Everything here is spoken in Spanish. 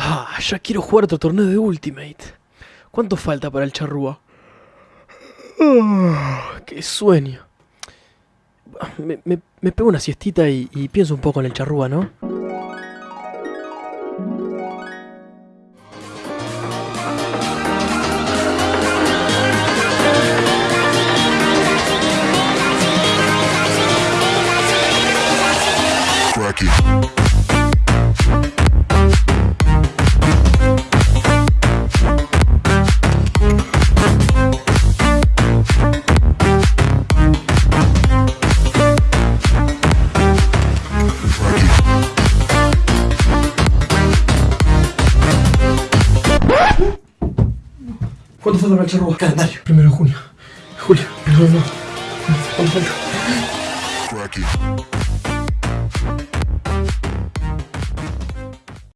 Ah, ya quiero jugar otro torneo de Ultimate. ¿Cuánto falta para el charrúa? Ah, ¡Qué sueño! Me, me- me pego una siestita y, pienso un poco en el charrúa, ¿no? ¿Cuánto falta para el charrúa? Calendario. Primero de junio. Julio. No, no. It.